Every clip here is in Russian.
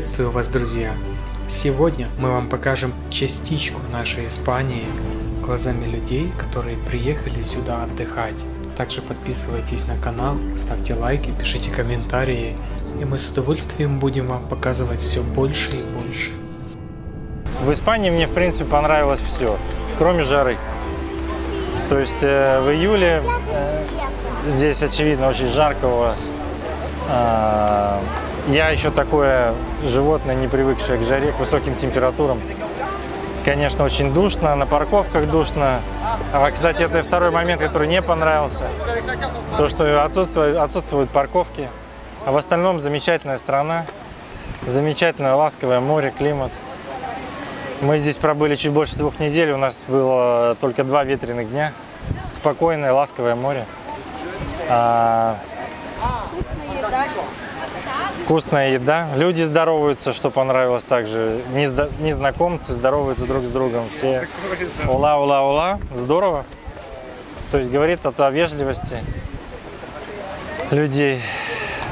Приветствую вас, друзья! Сегодня мы вам покажем частичку нашей Испании глазами людей, которые приехали сюда отдыхать. Также подписывайтесь на канал, ставьте лайки, пишите комментарии, и мы с удовольствием будем вам показывать все больше и больше. В Испании мне, в принципе, понравилось все, кроме жары. То есть э, в июле э, здесь, очевидно, очень жарко у вас. А, я еще такое животное, не привыкшее к жаре, к высоким температурам. Конечно, очень душно, на парковках душно. А, кстати, это второй момент, который не понравился. То, что отсутствуют, отсутствуют парковки. А в остальном замечательная страна, замечательное ласковое море, климат. Мы здесь пробыли чуть больше двух недель, у нас было только два ветреных дня. Спокойное, ласковое море. А... Вкусная еда. Люди здороваются, что понравилось также. Незнакомцы здороваются друг с другом. Все ула, ула, ула. Здорово. То есть говорит это о вежливости людей.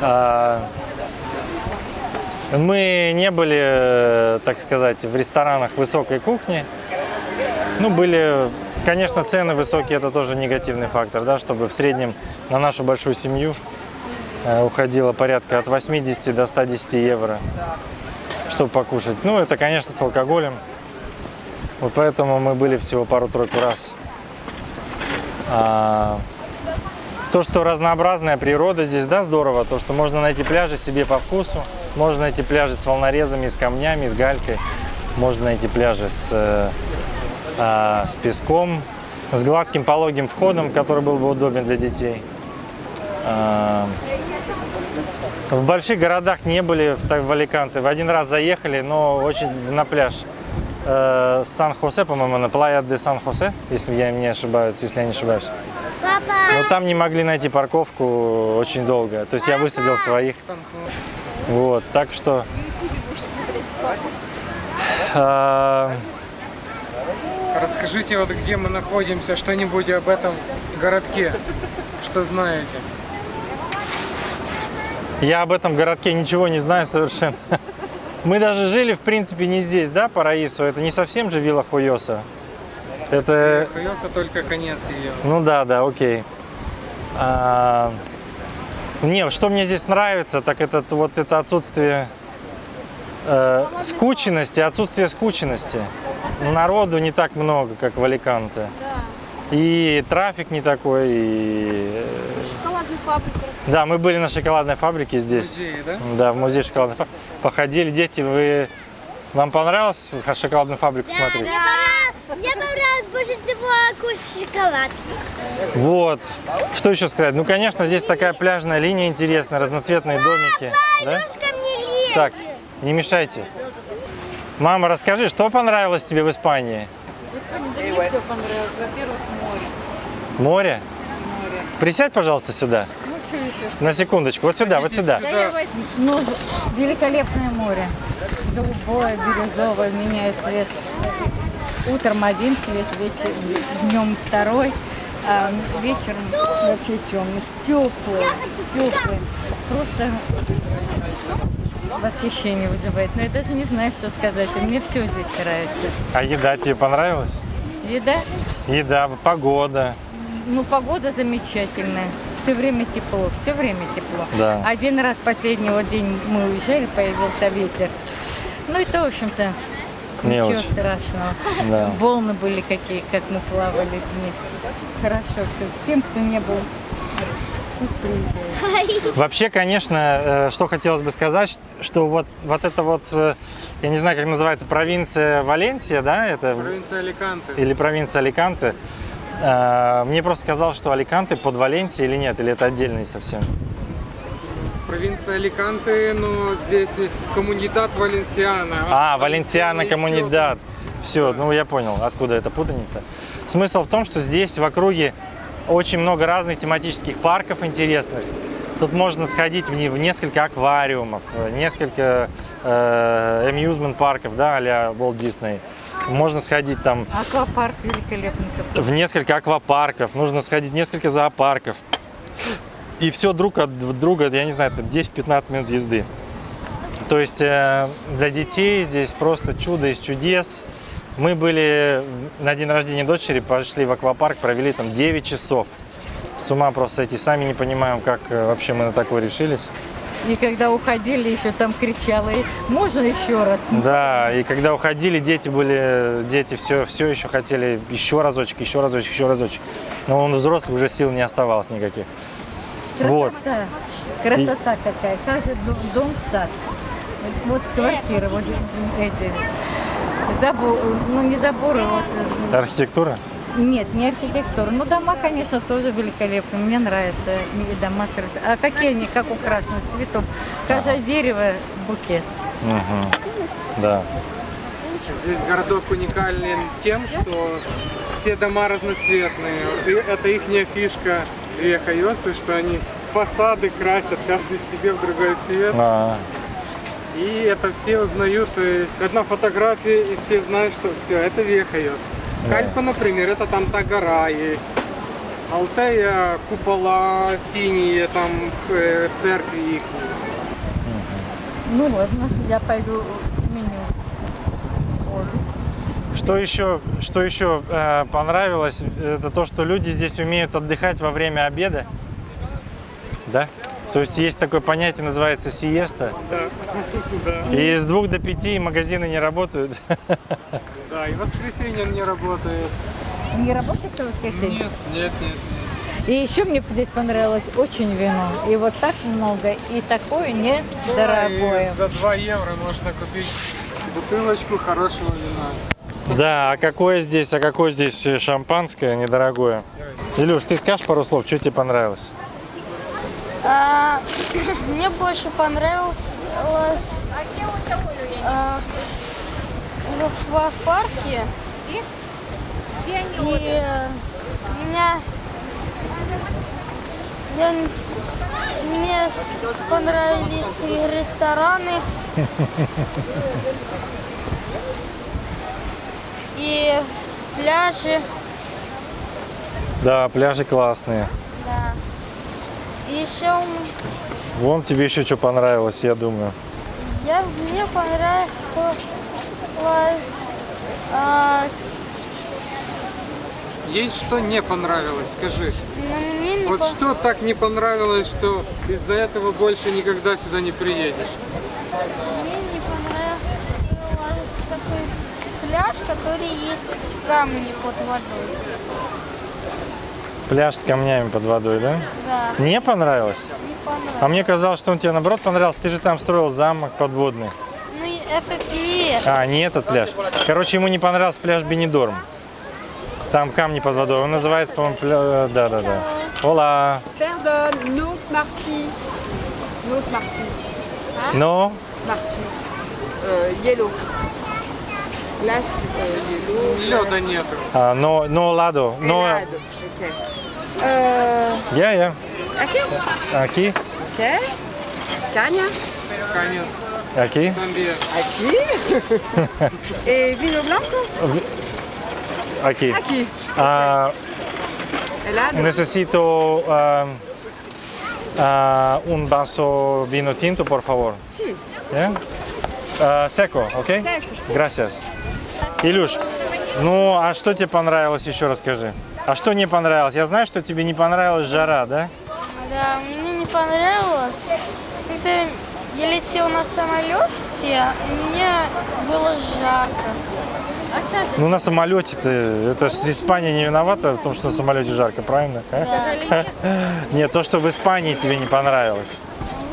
А, мы не были, так сказать, в ресторанах высокой кухни. Ну, были, конечно, цены высокие, это тоже негативный фактор, да, чтобы в среднем на нашу большую семью уходило порядка от 80 до 110 евро, чтобы покушать. Ну, это, конечно, с алкоголем. Вот поэтому мы были всего пару-тройку раз. А, то, что разнообразная природа здесь, да, здорово. То, что можно найти пляжи себе по вкусу. Можно найти пляжи с волнорезами, с камнями, с галькой. Можно найти пляжи с, э, э, с песком, с гладким пологим входом, который был бы удобен для детей. Э, в больших городах не были в, в Аликанте. В один раз заехали, но очень на пляж э, Сан-Хосе, по-моему, на Плая де Сан-Хосе, если я не ошибаюсь, если я не ошибаюсь. Но там не могли найти парковку очень долго. То есть я высадил своих. Вот, так что... А... Расскажите, вот где мы находимся, что-нибудь об этом городке, что знаете? Я об этом городке ничего не знаю совершенно. Мы даже жили, в принципе, не здесь, да, по Раису? Это не совсем же Вилла Хуйоса. Это... Хуйоса только конец ее. Ну да, да, окей. А... Не, что мне здесь нравится, так это вот это отсутствие э, скученности, отсутствие скученности. Народу не так много, как в Аликанте. Да. И трафик не такой, и... Э, Шоколадную фабрику Да, мы были на шоколадной фабрике здесь. В музее, да? Да, в музее шоколадной фабрики. Походили, дети, вы... Вам понравилось шоколадную фабрику да, смотреть? Да, мне понравилось больше всего кушать шоколад. Вот. Что еще сказать? Ну, конечно, здесь такая пляжная линия интересная, разноцветные домики. Да? Так, не мешайте. Мама, расскажи, что понравилось тебе в Испании? В Испании да мне все понравилось. Во-первых, море. Море? Море. Присядь, пожалуйста, сюда. На секундочку. Вот сюда, вот сюда. Ну, великолепное море. Голубое, бирюзовое, меняет цвет. Утром один цвет, вечер, днем второй а вечером вообще темный, теплый, теплый. Просто восхищение вызывает. Но я даже не знаю, что сказать. Мне все здесь нравится. А еда тебе понравилась? Еда? Еда, погода. Ну, погода замечательная. Все время тепло, все время тепло. Да. Один раз последний вот день мы уезжали, появился ветер. Ну, это, в общем-то, Ничего очень. страшного. Да. Волны были какие, как мы плавали вместе. Хорошо все. Всем, кто не был, Вообще, конечно, э, что хотелось бы сказать, что вот, вот это вот, э, я не знаю, как называется, провинция Валенсия, да? Это... Провинция Аликанте. Или провинция Аликанте. Э, мне просто сказал, что Аликанте под Валенсией или нет, или это отдельный совсем провинция Аликанте, но здесь коммунитат Валенсиана. А, Валенсиана коммунитат. Все, ну я понял, откуда эта путаница. Смысл в том, что здесь в округе очень много разных тематических парков интересных. Тут можно сходить в, в несколько аквариумов, несколько э, amusement парков, да, а-ля Walt Disney. Можно сходить там... Аквапарк великолепный. В несколько аквапарков, нужно сходить в несколько зоопарков. И все друг от друга, я не знаю, 10-15 минут езды. То есть э, для детей здесь просто чудо из чудес. Мы были на день рождения дочери, пошли в аквапарк, провели там 9 часов. С ума просто сойти. Сами не понимаем, как э, вообще мы на такое решились. И когда уходили, еще там кричала, «И можно еще раз? Да, и когда уходили, дети были, дети все, все еще хотели еще разочек, еще разочек, еще разочек. Но он взрослый, уже сил не оставалось никаких. Вот. Красота. Красота какая. Каждый дом, дом сад. Вот квартиры, вот эти. Забор, ну не заборы, вот. э, Архитектура? Нет, не архитектура. Ну, дома, конечно, тоже великолепные. Мне нравятся и дома красивые. А какие они, как украшены цветом? Каждое дерево букет. Мгм. Да. Здесь городок уникален тем, что все дома разноцветные. И это их фишка Веха Йосы, что они фасады красят каждый себе в другой цвет. А, И это все узнают, то есть одна фотография, и все знают, что все, это Вехайос. Да. Кальпа, например, это там та гора есть. Алтея, купола синие, там э, церкви их. Ну, ладно, я пойду сменю. воду. Что еще, что еще э, понравилось, это то, что люди здесь умеют отдыхать во время обеда. Да? То есть есть такое понятие, называется сиеста. Да, да, И с двух до пяти магазины не работают. да, и воскресенье не работает. Не работает в воскресенье? Нет, нет, нет. И еще мне здесь понравилось очень вино. И вот так много, и такое недорогое. И за 2 евро можно купить бутылочку хорошего вина. Да, а какое здесь, а какое здесь шампанское недорогое? Илюш, ты скажешь пару слов, что тебе понравилось? А, мне больше понравилось а, в, в парке. И меня, я, мне понравились и рестораны. И пляжи, Да, пляжи классные. да. Еще Вон тебе еще что понравилось, я думаю. Я, мне понравилось а, Есть что не понравилось, скажи. но мне не Вот пон- что так не понравилось, что из-за этого больше никогда сюда не приедешь? мне не понравился такой пляж, который есть камни под водой. Пляж с камнями под водой, да? Да, Не понравилось? не понравилось. А мне казалось, что он тебе наоборот понравился. Ты же там строил замок подводный. Ну и это пляж. А, не этот пляж. Короче, ему не понравился пляж Бенидорм. Там камни под водой. Он называется, по-моему, пля... Да, да, да. Ола. Pardon, no Smarty. No Smarty. Но Smarty. Euh, yellow. Glace euh, yellow. Леда нету. а, но, но ладо. Но, Salade. Ok. Euh, я, я. aqui. Аки, Ok. Cagne. Конец. аки. Тамбе. Aqui. Et vino blanco. Аки. Aqui. А, Helado. necesito ah, ah, un vaso vino tinto, por favor. Sí. Yeah? А, seco, окей? Seco. Gracias. Илюш, ну а что тебе понравилось, еще расскажи. А что не понравилось? Я знаю, что тебе не понравилась жара, да? Да, мне не понравилось. Когда я летел на самолете, мне было жарко. Ну на самолете-то, это ж Испания не виновата в том, что на самолете жарко, правильно? а? Нет, то, что в Испании тебе не понравилось.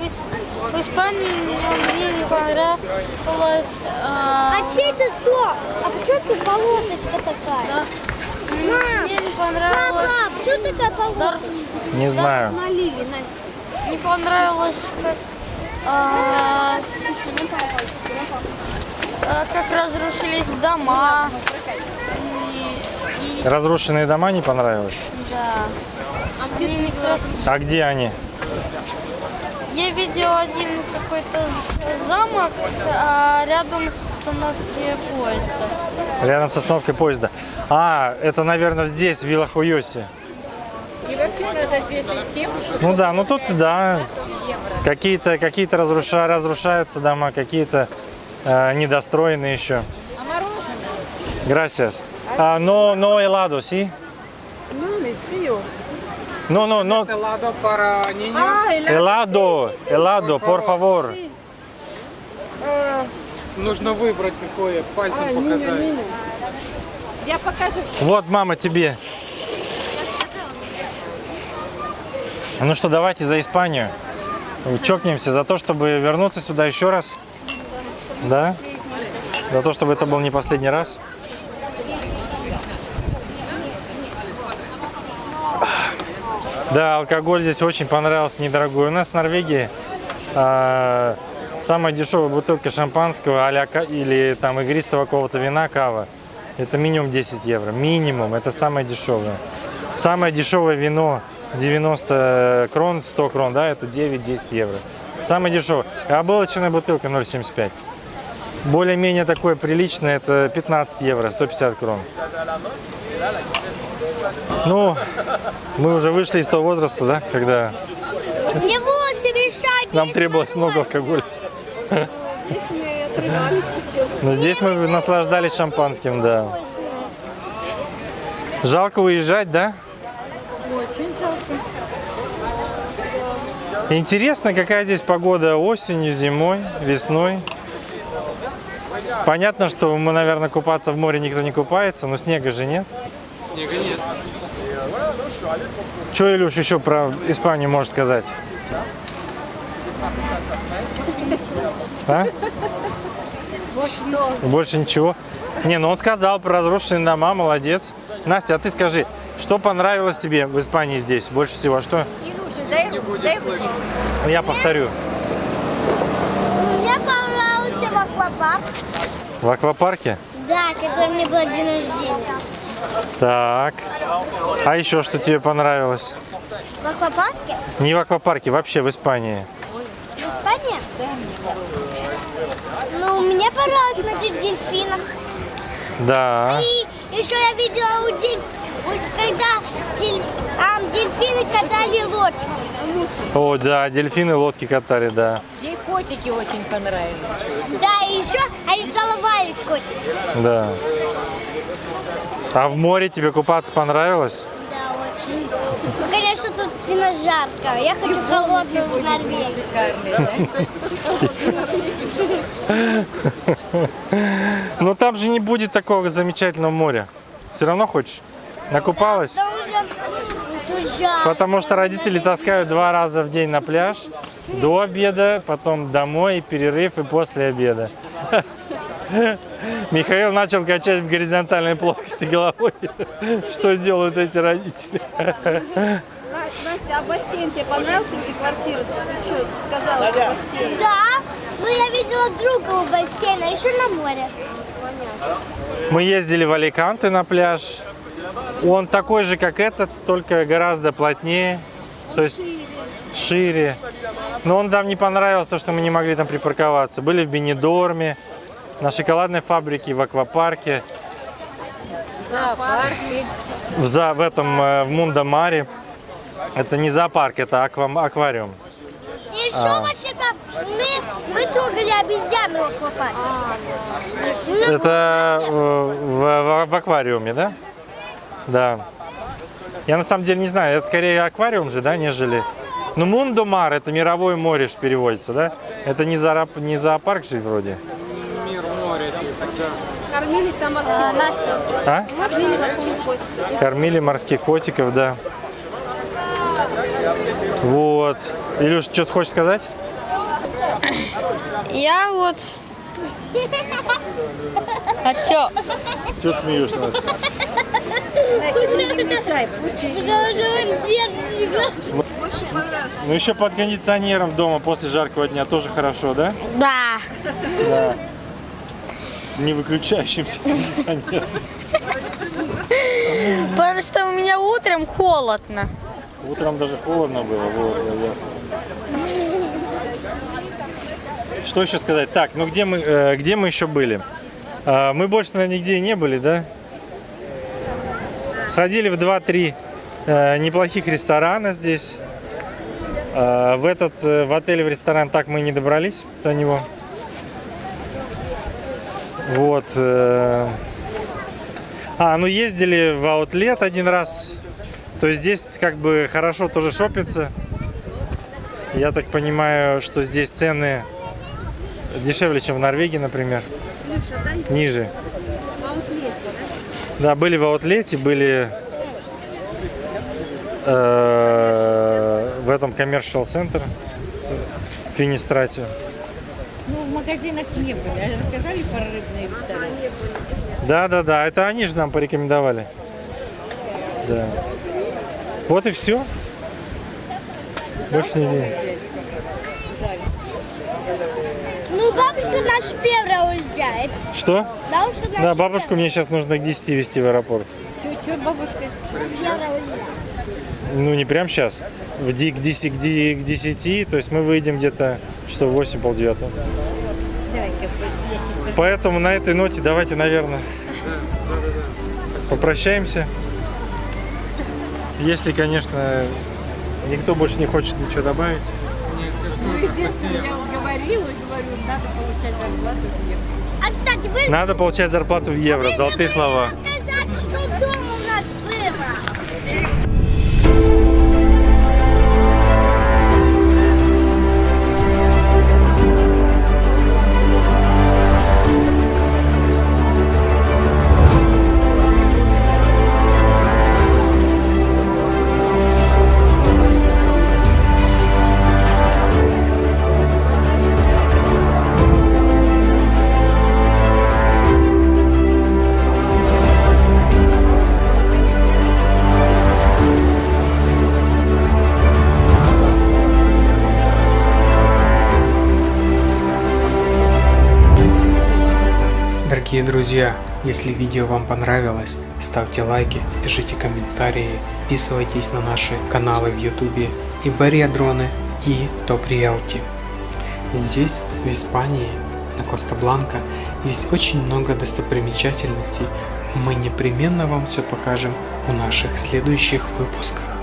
В, Ис- в Испании мне не понравилось. а, А чей это сок? А почему тут полосочка такая? да, мне не понравилось. Папа, почему такая полосочка? Не знаю. Настя. Не понравилось, как, а, а, как разрушились дома. И, и- Разрушенные дома не понравилось? да. Они некрасивые. А где они? Я видел один какой-то замок а, рядом с остановкой поезда. Рядом с остановкой поезда. А, это, наверное, здесь, в что Ну да, ну тут да, какие-то какие разруша, разрушаются дома, какие-то э, недостроены еще. А мороженое? Gracias. А, no, no helado, sí? No, mais frío. No, no, no. Helado para niños. Ah, Helado, helado, por favor. Sí. Нужно выбрать какое, пальцем а, показать. Ниня. Я покажу Вот, мама, тебе. Ну что, давайте за Испанию. Чокнемся за то, чтобы вернуться сюда еще раз. Да? За то, чтобы это был не последний раз. Да, алкоголь здесь очень понравился, недорогой. У нас в Норвегии а, самая дешевая бутылка шампанского а или там игристого какого-то вина, кава, это минимум 10 евро. Минимум, это самое дешевое. Самое дешевое вино 90 крон, 100 крон, да, это 9-10 евро. Самое дешевое. А булочная бутылка 0,75. Более-менее такое приличное, это 15 евро, 150 крон. Ну, мы уже вышли из того возраста, да, когда Мне волосы мешают. нам Но здесь мы наслаждались шампанским, да. Жалко уезжать, да? Очень жалко. Интересно, какая здесь погода осенью, зимой, весной. Понятно, что мы, наверное, купаться в море никто не купается, но снега же нет. Снега нет. Что, Илюш, еще про Испанию можешь сказать? А? Больше ничего? Не, ну он сказал про разрушенные дома, молодец. Настя, а ты скажи, что понравилось тебе в Испании здесь больше всего? А Что? Я повторю. Мне понравился в аквапарк. В аквапарке? Да, который мне был день рождения. Так. А еще что тебе понравилось? В аквапарке? Не в аквапарке, вообще в Испании. В Испании? Понравилось смотреть дельфинах. Да. И еще я видела у дельф... вот когда дель- а, дельфины катали лодку. О, да, дельфины лодки катали, да. Ей котики очень понравились. Да, и еще они целовались котик. Да. А в море тебе купаться понравилось? Да, очень. Ну, конечно, тут сильно жарко. Я хочу холодную в Норвегию. Да? Но там же не будет такого замечательного моря. Все равно хочешь? Накупалась? Потому что родители таскают два раза в день на пляж. До обеда, потом домой, перерыв и после обеда. Михаил начал качать в горизонтальной плоскости головой. Что делают эти родители? Настя, а бассейн тебе понравился или квартира? Ты что сказала? Да, ну я видела друга у бассейна, еще на море. Мы ездили в Аликанте на пляж. Он такой же, как этот, только гораздо плотнее. То есть шире. Но он нам не понравился, что мы не могли там припарковаться. Были в Бенедорме, на шоколадной фабрике, в аквапарке, Зоопарки. в, за, в этом э, в Мундамаре. Это не зоопарк, это аква- аквариум. И еще вообще-то мы, мы трогали обезьяну. Ну, Это э, в, в- в аквариуме, да? Да. Я на самом деле не знаю, это скорее аквариум же, да, нежели... Ну, Мундомар, это мировое море ж переводится, да? Это не, зоопарк, не зоопарк же вроде. Мир моря. Кормили там морских а, Настя, А? Кормили морских котиков. Кормили морских котиков, да. Вот. Илюш, что ты хочешь сказать? Я вот... А чё? Что смеешься? Понравился. Ну еще под кондиционером дома после жаркого дня тоже хорошо, да? Да. Да. Не выключающимся кондиционером. Потому что у меня утром холодно. Утром даже холодно было, вот, ясно. Что еще сказать? Так, ну где мы, э, где мы еще были? А, мы больше, наверное, нигде не были, да? Сходили в 2-3 э, неплохих ресторана здесь. Э, в этот, э, в отель, в ресторан так мы не добрались до него. Вот. э. А, ну ездили в аутлет один раз. То есть здесь как бы хорошо тоже шопится. Я так понимаю, что здесь цены дешевле, чем в Норвегии, например. Ниже. Да, были в аутлете, были э, в этом commercial center в Финистрате. Ну, в магазинах не были. А рассказали про рыбные рестораны? Да, да, да, это они же нам порекомендовали. Да. Вот и все. Больше не бабушка наш первая уезжает. Что? Бабушка наш Да, бабушку мне сейчас нужно к 10 везти в аэропорт. Чего, бабушка? уезжает. Ну, не прям сейчас. В ди- к 10, к ди- к 10, то есть мы выйдем где-то часов 8 полдевятого. Поэтому на этой ноте давайте, наверное, попрощаемся. Если, конечно, никто больше не хочет ничего добавить. Я говорю, надо получать зарплату в евро. А, кстати, вы... Надо получать зарплату в евро. вы Золотые слова. рассказать, что Дорогие друзья, если видео вам понравилось, ставьте лайки, пишите комментарии, подписывайтесь на наши каналы в ютубе и Бария Дроны и Топ Риэлти. Здесь, в Испании, на Коста-Бланка, есть очень много достопримечательностей. Мы непременно вам все покажем в наших следующих выпусках.